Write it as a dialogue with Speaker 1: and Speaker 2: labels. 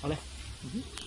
Speaker 1: 好嘞。
Speaker 2: 嗯